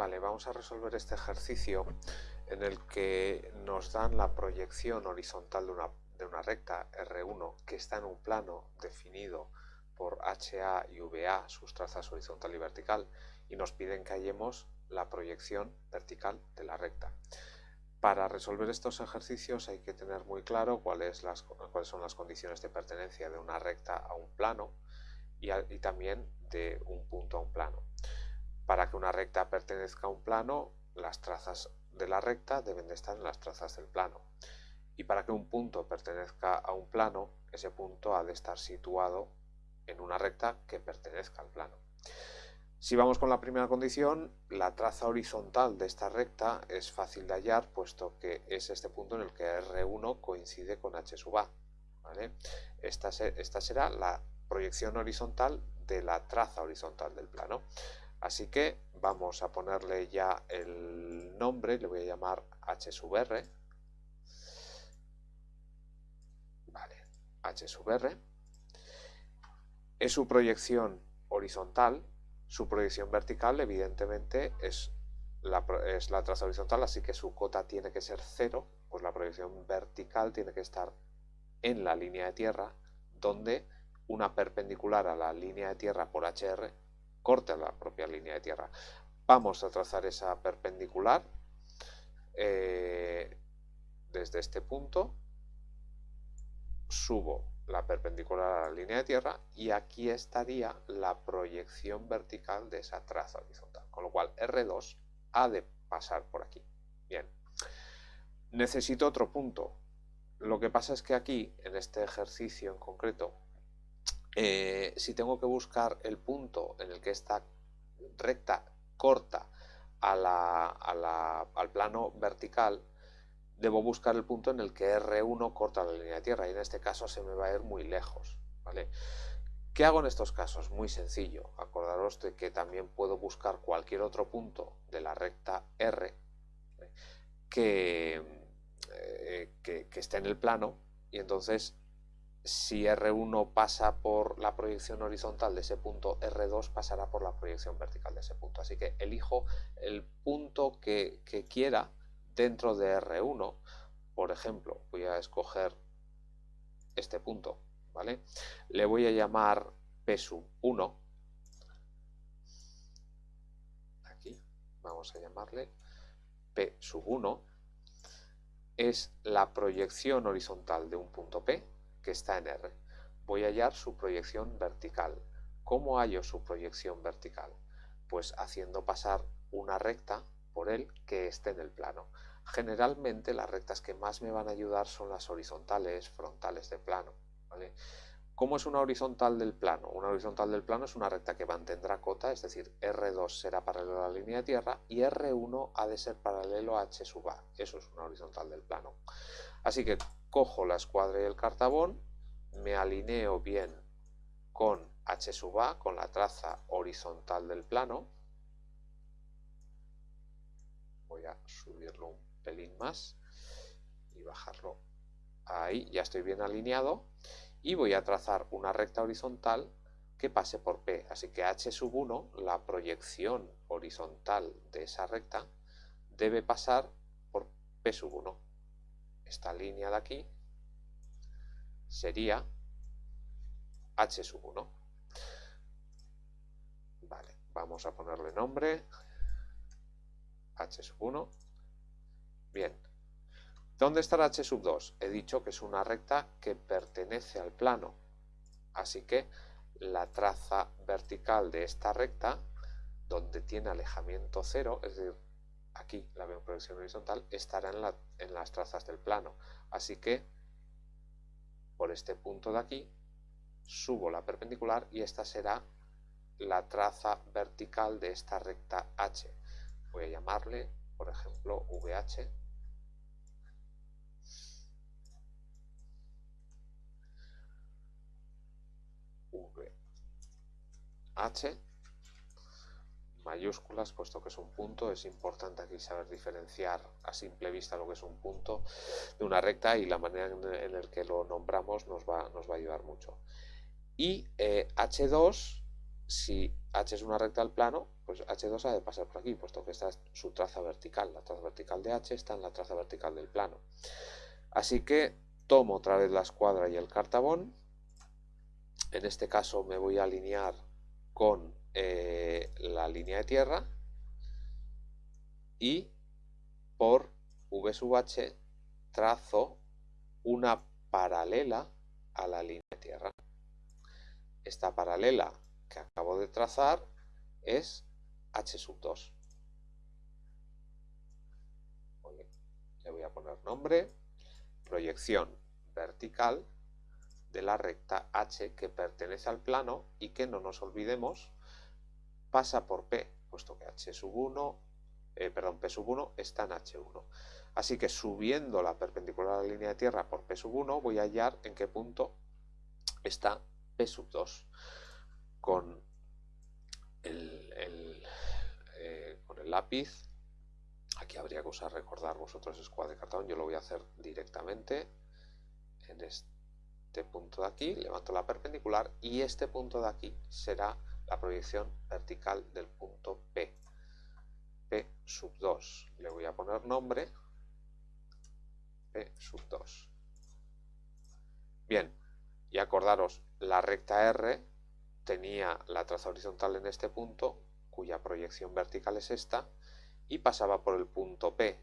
Vale, vamos a resolver este ejercicio en el que nos dan la proyección horizontal de una, de una recta R1 que está en un plano definido por HA y VA, sus trazas horizontal y vertical, y nos piden que hallemos la proyección vertical de la recta. Para resolver estos ejercicios hay que tener muy claro cuáles, son las condiciones de pertenencia de una recta a un plano y también de un punto a un plano. Para que una recta pertenezca a un plano, las trazas de la recta deben de estar en las trazas del plano. Y para que un punto pertenezca a un plano, ese punto ha de estar situado en una recta que pertenezca al plano. Si vamos con la primera condición, la traza horizontal de esta recta es fácil de hallar, puesto que es este punto en el que R1 coincide con H sub A. Esta, esta será la proyección horizontal de la traza horizontal del plano. Así que vamos a ponerle ya el nombre, le voy a llamar h. Vale, h r. Es su proyección horizontal, su proyección vertical evidentemente es la, es la traza horizontal, así que su cota tiene que ser cero, pues la proyección vertical tiene que estar en la línea de tierra, donde una perpendicular a la línea de tierra por HR corta la propia línea de tierra. Vamos a trazar esa perpendicular eh, desde este punto, subo la perpendicular a la línea de tierra y aquí estaría la proyección vertical de esa traza horizontal, con lo cual R2 ha de pasar por aquí. Bien, necesito otro punto. Lo que pasa es que aquí, en este ejercicio en concreto, eh, si tengo que buscar el punto en el que esta recta corta al plano vertical, debo buscar el punto en el que R1 corta la línea de tierra y en este caso se me va a ir muy lejos. ¿Qué hago en estos casos? Muy sencillo. Acordaros de que también puedo buscar cualquier otro punto de la recta R eh, que, que esté en el plano y entonces si R1 pasa por la proyección horizontal de ese punto, R2 pasará por la proyección vertical de ese punto. Así que elijo el punto que, quiera dentro de R1. Por ejemplo, voy a escoger este punto, ¿vale? Le voy a llamar P 1. Aquí vamos a llamarle P 1. Es la proyección horizontal de un punto P que está en R. Voy a hallar su proyección vertical. ¿Cómo hallo su proyección vertical? Pues haciendo pasar una recta por él que esté en el plano. Generalmente las rectas que más me van a ayudar son las horizontales frontales de plano. ¿Cómo es una horizontal del plano? Una horizontal del plano es una recta que mantendrá cota, es decir, R2 será paralelo a la línea de tierra y R1 ha de ser paralelo a H sub A. Eso es una horizontal del plano. Así que cojo la escuadra y el cartabón, me alineo bien con H sub A, con la traza horizontal del plano. Voy a subirlo un pelín más y bajarlo ahí, ya estoy bien alineado. Y voy a trazar una recta horizontal que pase por P. Así que H sub 1, la proyección horizontal de esa recta, debe pasar por P sub 1 esta línea de aquí sería h sub 1. Vale, vamos a ponerle nombre h sub 1. Bien, ¿dónde estará h sub 2? He dicho que es una recta que pertenece al plano, así que la traza vertical de esta recta, donde tiene alejamiento cero, es decir, aquí la veo en proyección horizontal, estará en, las trazas del plano. Así que por este punto de aquí subo la perpendicular y esta será la traza vertical de esta recta H. Voy a llamarle, por ejemplo, VH. VH mayúsculas, puesto que es un punto, es importante aquí saber diferenciar a simple vista lo que es un punto de una recta y la manera en la que lo nombramos nos va, nos va a ayudar mucho. Y H2 eh, si h es una recta del plano, pues h2 ha de pasar por aquí, puesto que esta es su traza vertical. La traza vertical de h está en la traza vertical del plano. Así que tomo otra vez la escuadra y el cartabón. En este caso me voy a alinear con eh, la línea de tierra y por v sub h trazo una paralela a la línea de tierra. Esta paralela que acabo de trazar es h sub 2. Le voy a poner nombre, proyección vertical de la recta h que pertenece al plano y que no nos olvidemos pasa por P, puesto que h sub 1, eh, perdón, P sub 1 está en H1. Así que subiendo la perpendicular a la línea de tierra por P sub 1 voy a hallar en qué punto está P sub 2 con el, eh, con el lápiz. Aquí habría que usar recordar vosotros escuadra de cartón, yo lo voy a hacer directamente en este punto de aquí, levanto la perpendicular y este punto de aquí será la proyección vertical del punto P. P sub 2. Le voy a poner nombre P sub 2. Bien, y acordaros, la recta R tenía la traza horizontal en este punto, cuya proyección vertical es esta, y pasaba por el punto P.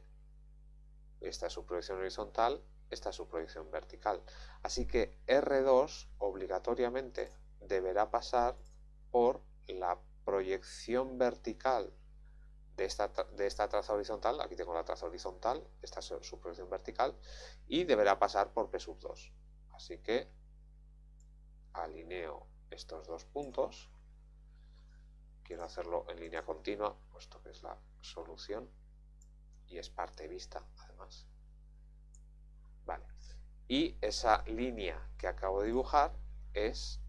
Esta es su proyección horizontal, esta es su proyección vertical. Así que R2 obligatoriamente deberá pasar por la proyección vertical de esta, de esta traza horizontal, aquí tengo la traza horizontal, esta es su proyección vertical, y deberá pasar por P sub 2. Así que alineo estos dos puntos, quiero hacerlo en línea continua, puesto que es la solución, y es parte vista además. Y esa línea que acabo de dibujar es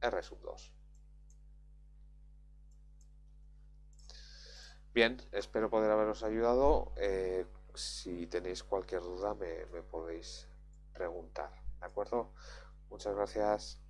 R sub 2. Bien, espero poder haberos ayudado. Eh, si tenéis cualquier duda me, me podéis preguntar. ¿De acuerdo? Muchas gracias.